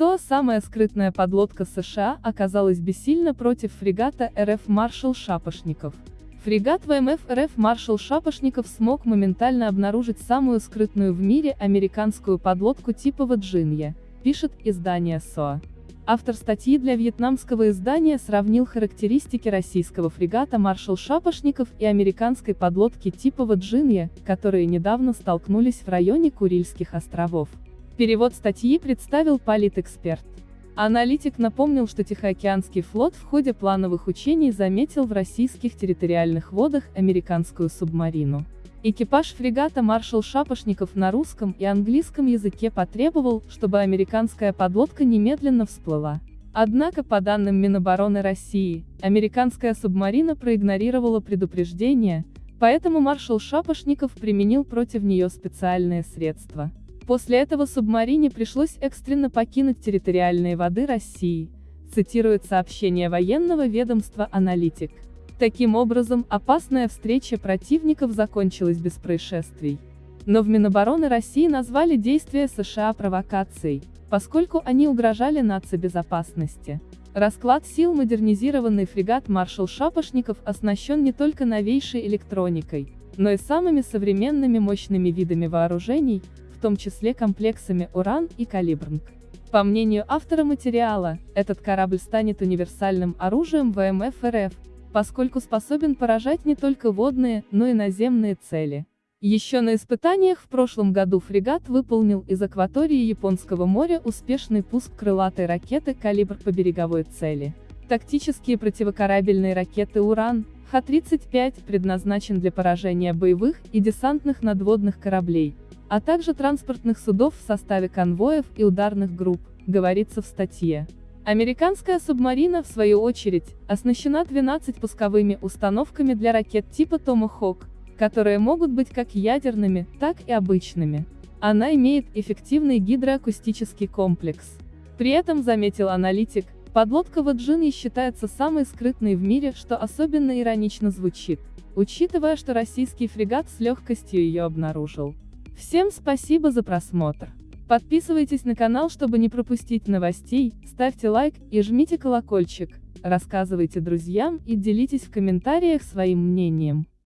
СОА самая скрытная подлодка США оказалась бессильна против фрегата РФ «Маршал Шапошников». Фрегат ВМФ РФ «Маршал Шапошников» смог моментально обнаружить самую скрытную в мире американскую подлодку типа Ваджинья, пишет издание СОА. Автор статьи для вьетнамского издания сравнил характеристики российского фрегата «Маршал Шапошников» и американской подлодки типа Ваджинья, которые недавно столкнулись в районе Курильских островов. Перевод статьи представил политэксперт. Аналитик напомнил, что Тихоокеанский флот в ходе плановых учений заметил в российских территориальных водах американскую субмарину. Экипаж фрегата «Маршал Шапошников» на русском и английском языке потребовал, чтобы американская подлодка немедленно всплыла. Однако, по данным Минобороны России, американская субмарина проигнорировала предупреждение, поэтому маршал Шапошников применил против нее специальные средства. После этого субмарине пришлось экстренно покинуть территориальные воды России, цитирует сообщение военного ведомства «Аналитик». Таким образом, опасная встреча противников закончилась без происшествий. Но в Минобороны России назвали действия США провокацией, поскольку они угрожали нацбезопасности. Расклад сил модернизированный фрегат «Маршал Шапошников» оснащен не только новейшей электроникой, но и самыми современными мощными видами вооружений, том числе комплексами «Уран» и «Калибрнг». По мнению автора материала, этот корабль станет универсальным оружием ВМФ РФ, поскольку способен поражать не только водные, но и наземные цели. Еще на испытаниях в прошлом году фрегат выполнил из акватории Японского моря успешный пуск крылатой ракеты «Калибр» по береговой цели. Тактические противокорабельные ракеты «Уран» Х-35 предназначен для поражения боевых и десантных надводных кораблей, а также транспортных судов в составе конвоев и ударных групп, говорится в статье. Американская субмарина, в свою очередь, оснащена 12 пусковыми установками для ракет типа Tomahawk, которые могут быть как ядерными, так и обычными. Она имеет эффективный гидроакустический комплекс. При этом, заметил аналитик, подлодка Ваджиньи считается самой скрытной в мире, что особенно иронично звучит, учитывая, что российский фрегат с легкостью ее обнаружил. Всем спасибо за просмотр. Подписывайтесь на канал, чтобы не пропустить новостей, ставьте лайк и жмите колокольчик, рассказывайте друзьям и делитесь в комментариях своим мнением.